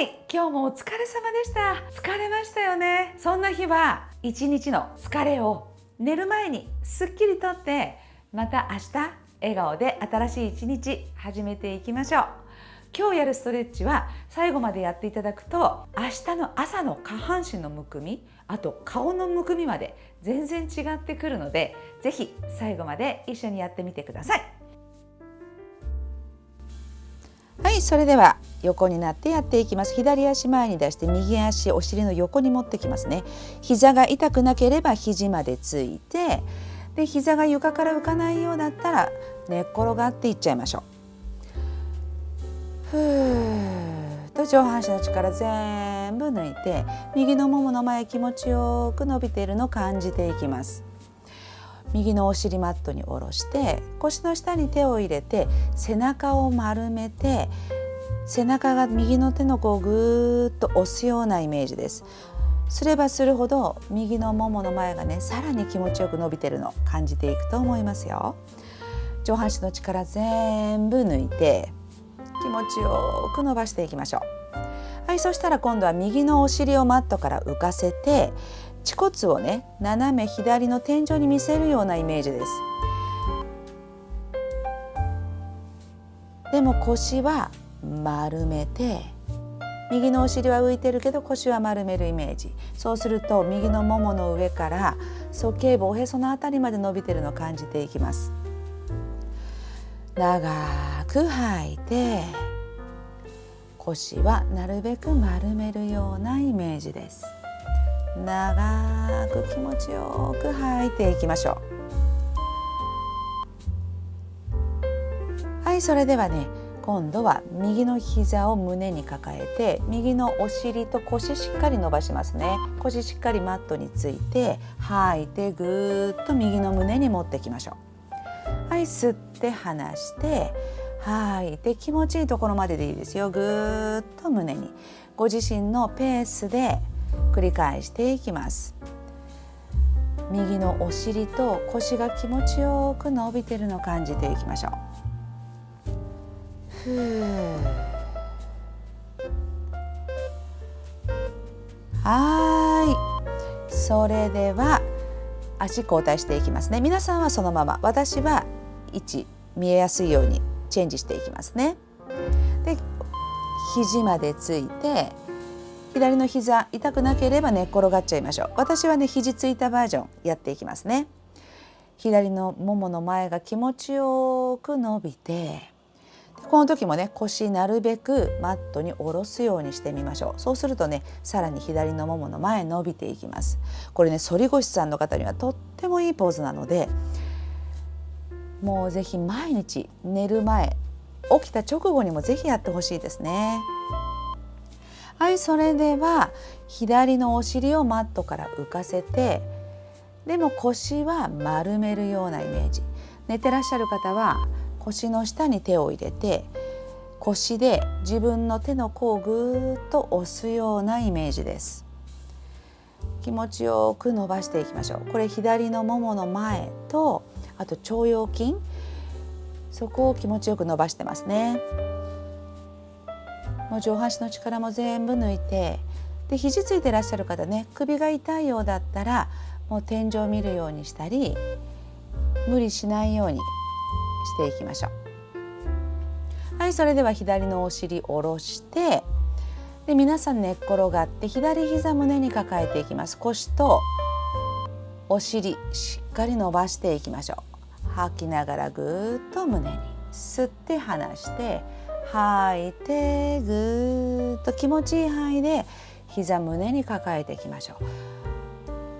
はい今日もお疲れ様でした。疲れましたよね。そんな日は一日の疲れを寝る前にすっきりとってまた明日笑顔で新しい一日始めていきましょう。今日やるストレッチは最後までやっていただくと明日の朝の下半身のむくみあと顔のむくみまで全然違ってくるので是非最後まで一緒にやってみてください。はいそれでは横になってやっていきます。左足前に出して右足お尻の横に持ってきますね。膝が痛くなければ肘までついてで膝が床から浮かないようだったら寝っ転がっていっちゃいましょう。ふーと上半身の力全部抜いて右のももの前気持ちよく伸びているのを感じていきます。右のお尻マットに下ろして腰の下に手を入れて背中を丸めて背中が右の手の甲をぐーっと押すようなイメージです。すればするほど右のももの前がねさらに気持ちよく伸びてるの感じていくと思いますよ。上半身の力全部抜いて気持ちよく伸ばしていきましょう。はいそしたら今度は右のお尻をマットから浮かせて恥骨をね斜め左の天井に見せるようなイメージです。でも腰は丸めて右のお尻は浮いてるけど腰は丸めるイメージ。そうすると右のももの上から鼠径部おへそのあたりまで伸びてるのを感じていきます。長く吐いて腰はなるべく丸めるようなイメージです。長く気持ちよく吐いていきましょう。はいそれではね今度は右の膝を胸に抱えて右のお尻と腰しっかり伸ばしますね。腰しっかりマットについて吐いてぐーっと右の胸に持ってきましょう。はい吸って離して吐いて気持ちいいところまででいいですよ。ぐーっと胸に。ご自身のペースで繰り返していきます。右のお尻と腰が気持ちよく伸びてるのを感じていきましょう。はい。それでは足交代していきますね。皆さんはそのまま。私は位置見えやすいようにチェンジしていきますね。で肘までついて左の膝痛くなければ寝っ転がっちゃいましょう。私はね肘ついたバージョンやっていきますね。左のももの前が気持ちよく伸びてこの時もね腰なるべくマットに下ろすようにしてみましょう。そうするとねさらに左のももの前伸びていきます。これね反り腰さんの方にはとってもいいポーズなのでもうぜひ毎日寝る前起きた直後にもぜひやってほしいですね。はいそれでは左のお尻をマットから浮かせてでも腰は丸めるようなイメージ。寝てらっしゃる方は腰の下に手を入れて腰で自分の手の甲をぐーっと押すようなイメージです。気持ちよく伸ばしていきましょう。これ左のももの前とあと腸腰筋。そこを気持ちよく伸ばしてますね。もう上半身の力も全部抜いてで肘ついてらっしゃる方ね首が痛いようだったらもう天井を見るようにしたり無理しないようにしていきましょう。はいそれでは左のお尻下ろしてで皆さん寝っ転がって左膝胸に抱えていきます。腰とお尻しっかり伸ばしていきましょう。吐きながらぐーっと胸に吸って離して吐いてぐーっと気持ちいい範囲で膝胸に抱えていきましょう。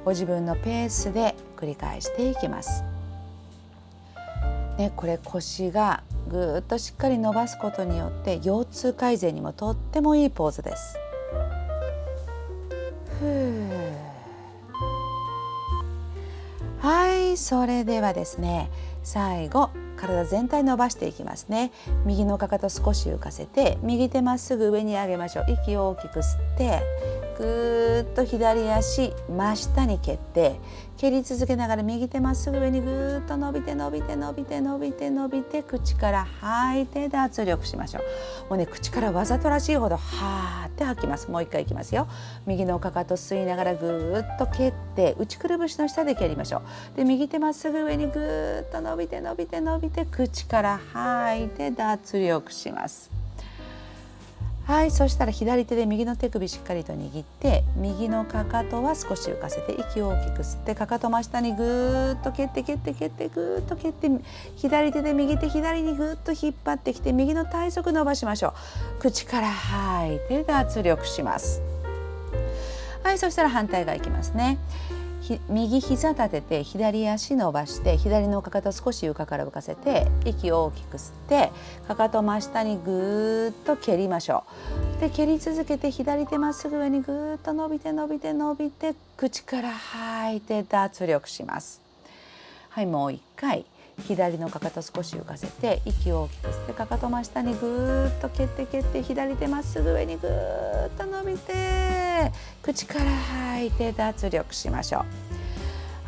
ご自分のペースで繰り返していきます。ね、これ腰がぐっとしっかり伸ばすことによって腰痛改善にもとってもいいポーズです。はいそれではですね最後体全体伸ばしていきますね。右のかかと少し浮かせて右手まっすぐ上に上げましょう。息を大きく吸ってぐーっと左足真下に蹴って蹴り続けながら右手まっすぐ上にぐーっと伸びて伸びて伸びて伸びて伸びて口から吐いて脱力しましょう。もうね口からわざとらしいほどはーって吐きます。もう一回いきますよ。右のかかと吸いながらぐーっと蹴って内くるぶしの下で蹴りましょう。で右手まっすぐ上にぐーっと伸びて伸びて伸びて口から吐いて脱力します。はいそしたら左手で右の手首しっかりと握って右のかかとは少し浮かせて息を大きく吸ってかかと真下にぐーっと蹴って蹴って蹴ってぐーっと蹴って左手で右手左にぐーっと引っ張ってきて右の体側伸ばしましょう。口から吐いて脱力します。はいそしたら反対側いきますね。右膝立てて左足伸ばして左のかかと少し床から浮かせて息を大きく吸ってかかと真下にぐっと蹴りましょう。で蹴り続けて左手まっすぐ上にぐっと伸びて伸びて伸びて口から吐いて脱力します。はいもう一回。左のかかと少し浮かせて息を大きく吸ってかかと真下にぐーっと蹴って蹴って左手まっすぐ上にぐーっと伸びて口から吐いて脱力しましょう。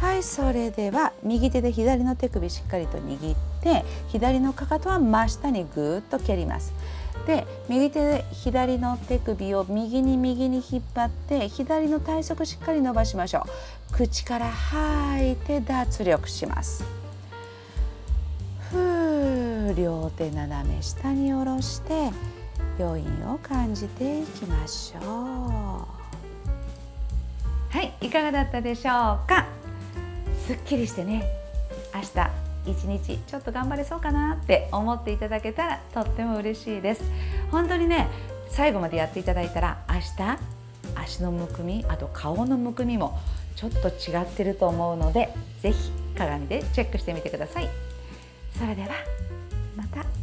はいそれでは右手で左の手首しっかりと握って左のかかとは真下にぐっと蹴ります。で右手で左の手首を右に右に引っ張って左の体側しっかり伸ばしましょう。口から吐いて脱力します。両手斜め下に下ろして余韻を感じていきましょう。はいいかがだったでしょうか？すっきりしてね明日一日ちょっと頑張れそうかなって思っていただけたらとっても嬉しいです。本当にね最後までやっていただいたら明日足のむくみあと顔のむくみもちょっと違ってると思うので是非鏡でチェックしてみてください。それではまた。